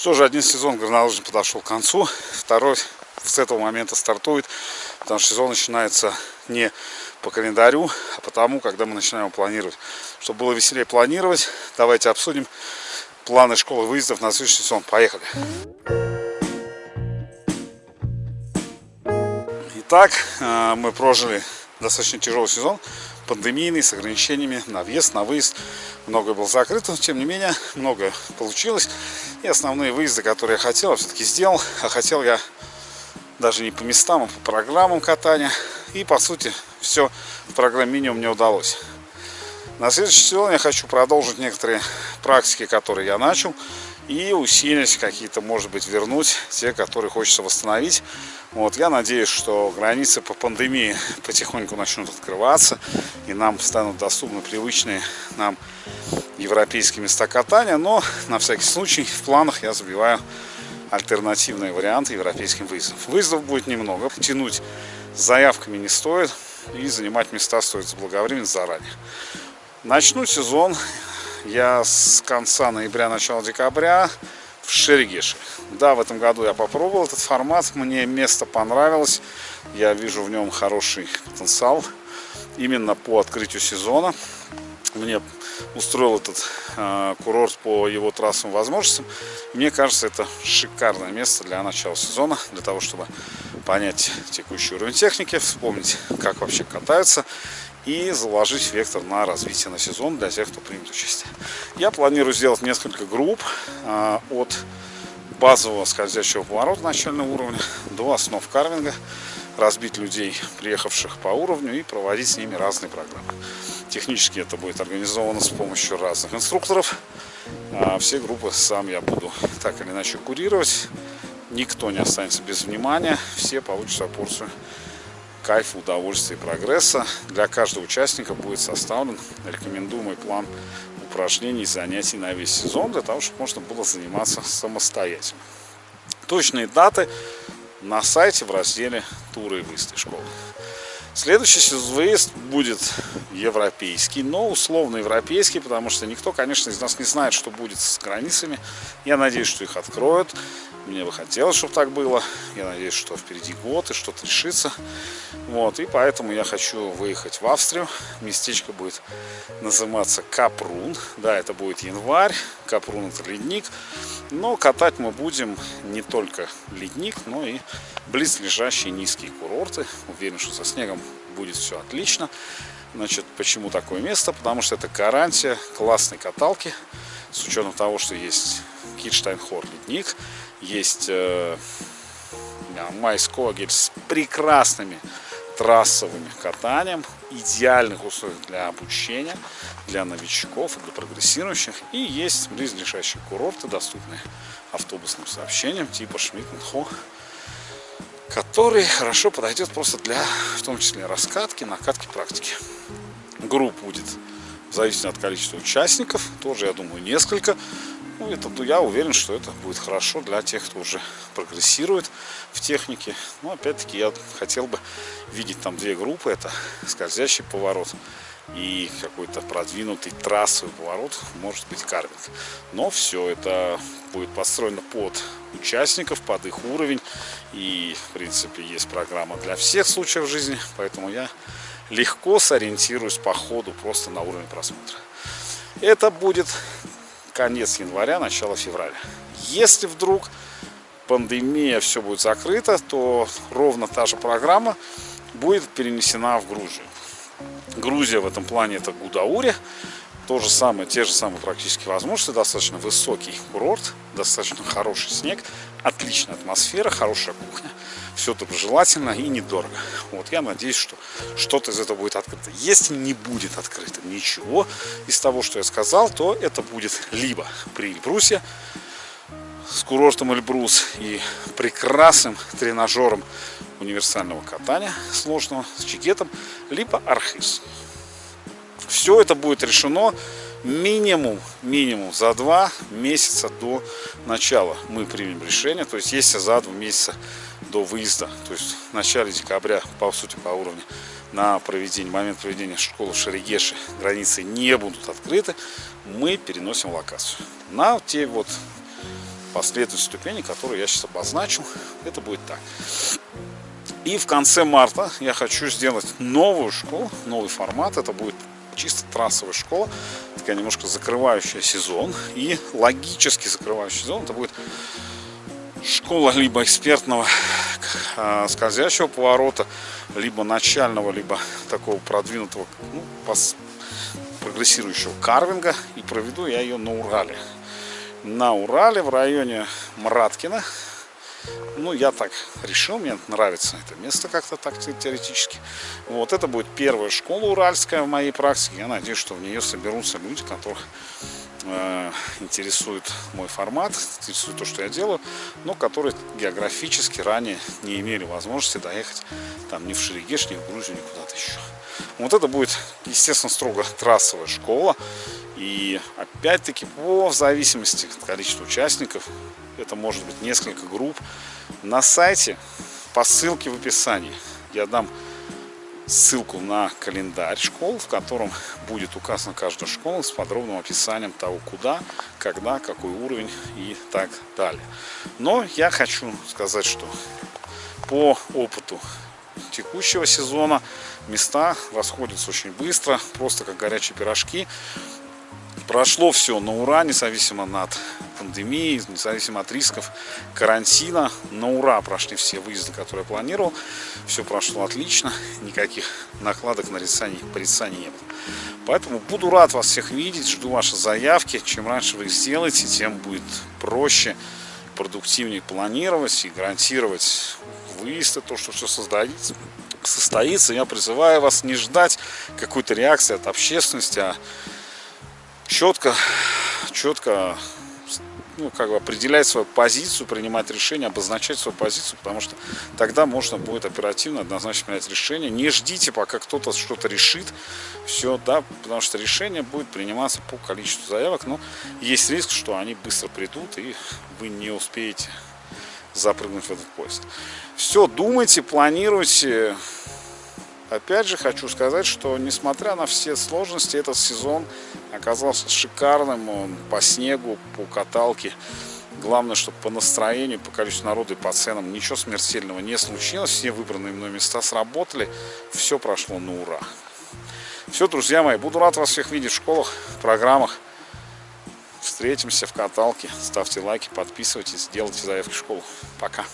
Что же, один сезон горнолыжный подошел к концу, второй с этого момента стартует, потому что сезон начинается не по календарю, а потому, когда мы начинаем планировать. Чтобы было веселее планировать, давайте обсудим планы школы выездов на следующий сезон. Поехали! Итак, э, мы прожили достаточно тяжелый сезон, пандемийный, с ограничениями на въезд, на выезд. Многое было закрыто, тем не менее, многое получилось. И основные выезды, которые я хотел, все-таки сделал. А хотел я даже не по местам, а по программам катания. И, по сути, все в программе минимум мне удалось. На следующий сезон я хочу продолжить некоторые практики, которые я начал. И усилить какие-то, может быть, вернуть те, которые хочется восстановить. Вот, я надеюсь, что границы по пандемии потихоньку начнут открываться. И нам станут доступны привычные нам европейские места катания. Но, на всякий случай, в планах я забиваю альтернативные варианты европейским выездам. Выездов будет немного. Тянуть заявками не стоит. И занимать места стоит заблаговременно заранее. Начну сезон я с конца ноября, начала декабря в Шерегеше. Да, в этом году я попробовал этот формат, мне место понравилось, я вижу в нем хороший потенциал именно по открытию сезона. Мне устроил этот э, курорт по его трассовым возможностям. Мне кажется, это шикарное место для начала сезона, для того, чтобы понять текущий уровень техники, вспомнить, как вообще катаются и заложить вектор на развитие на сезон для тех, кто примет участие. Я планирую сделать несколько групп э, от базового скользящего поворота начального уровня до основ карвинга, разбить людей, приехавших по уровню и проводить с ними разные программы. Технически это будет организовано с помощью разных инструкторов. А все группы сам я буду так или иначе курировать. Никто не останется без внимания, все получат порцию кайфа, удовольствия и прогресса. Для каждого участника будет составлен рекомендуемый план упражнений и занятий на весь сезон, для того, чтобы можно было заниматься самостоятельно. Точные даты на сайте в разделе «Туры и выезды школы». Следующий выезд будет европейский, но условно европейский, потому что никто, конечно, из нас не знает, что будет с границами. Я надеюсь, что их откроют. Мне бы хотелось, чтобы так было. Я надеюсь, что впереди год и что-то решится. Вот, и поэтому я хочу выехать в Австрию. Местечко будет называться Капрун. Да, это будет январь. Капрун это ледник. Но катать мы будем не только ледник, но и близлежащие низкие курорты. Уверен, что со снегом будет все отлично. Значит, почему такое место? Потому что это гарантия классной каталки. С учетом того, что есть Китштайнхор ледник, есть э, Майскогель с прекрасными трассовыми катанием, идеальных условиях для обучения, для новичков для прогрессирующих. И есть близлежащие курорты, доступные автобусным сообщением типа Шмидт-Хо, который хорошо подойдет просто для, в том числе, раскатки, накатки, практики. Групп будет в зависимости от количества участников, тоже, я думаю, несколько. Ну, это, ну, я уверен, что это будет хорошо для тех, кто уже прогрессирует в технике. Но, опять-таки, я хотел бы видеть там две группы. Это скользящий поворот и какой-то продвинутый трассовый поворот, может быть, карвинг. Но все это будет построено под участников, под их уровень. И, в принципе, есть программа для всех случаев жизни. Поэтому я легко сориентируюсь по ходу просто на уровень просмотра. Это будет конец января, начало февраля. Если вдруг пандемия, все будет закрыто, то ровно та же программа будет перенесена в Грузию. Грузия в этом плане это Гудаури. То же самое, те же самые практически возможности, достаточно высокий курорт, достаточно хороший снег, отличная атмосфера, хорошая кухня. Все доброжелательно и недорого. Вот я надеюсь, что что-то из этого будет открыто. Если не будет открыто ничего из того, что я сказал, то это будет либо при Эльбрусе, с курортом Эльбрус и прекрасным тренажером универсального катания сложного с чекетом, либо Архиз. Все это будет решено минимум, минимум за два месяца до начала мы примем решение. То есть если за два месяца до выезда, то есть в начале декабря, по сути, по уровню, на проведение, момент проведения школы в Шерегеше границы не будут открыты, мы переносим локацию на те вот последовательность ступеней, которые я сейчас обозначу. Это будет так. И в конце марта я хочу сделать новую школу, новый формат. Это будет чисто трассовая школа, такая немножко закрывающая сезон. И логически закрывающий сезон это будет школа либо экспертного э, скользящего поворота, либо начального, либо такого продвинутого, ну, прогрессирующего карвинга. И проведу я ее на Урале. На Урале в районе Мраткина ну, я так решил, мне нравится это место как-то так теоретически. Вот это будет первая школа уральская в моей практике. Я надеюсь, что в нее соберутся люди, которых э, интересует мой формат, интересует то, что я делаю, но которые географически ранее не имели возможности доехать там ни в Шерегеш, ни в Грузию, ни куда-то еще. Вот это будет, естественно, строго трассовая школа. И опять-таки по в зависимости от количества участников, это может быть несколько групп, на сайте по ссылке в описании я дам ссылку на календарь школ, в котором будет указана каждая школа с подробным описанием того, куда, когда, какой уровень и так далее. Но я хочу сказать, что по опыту текущего сезона места расходятся очень быстро, просто как горячие пирожки. Прошло все на ура, независимо от пандемии, независимо от рисков карантина. На ура прошли все выезды, которые я планировал. Все прошло отлично, никаких накладок, нарицаний, порицаний не было. Поэтому буду рад вас всех видеть, жду ваши заявки. Чем раньше вы их сделаете, тем будет проще, продуктивнее планировать и гарантировать выезд, то, что все создается состоится. Я призываю вас не ждать какой-то реакции от общественности, а четко, четко ну, как бы определять свою позицию, принимать решение, обозначать свою позицию, потому что тогда можно будет оперативно, однозначно принять решение. Не ждите, пока кто-то что-то решит, все, да, потому что решение будет приниматься по количеству заявок, но есть риск, что они быстро придут, и вы не успеете запрыгнуть в этот поезд. Все, думайте, планируйте, Опять же хочу сказать, что несмотря на все сложности, этот сезон оказался шикарным. Он по снегу, по каталке. Главное, чтобы по настроению, по количеству народа и по ценам ничего смертельного не случилось. Все выбранные мной места сработали. Все прошло на ура. Все, друзья мои, буду рад вас всех видеть в школах, программах. Встретимся в каталке. Ставьте лайки, подписывайтесь, делайте заявки в школу. Пока.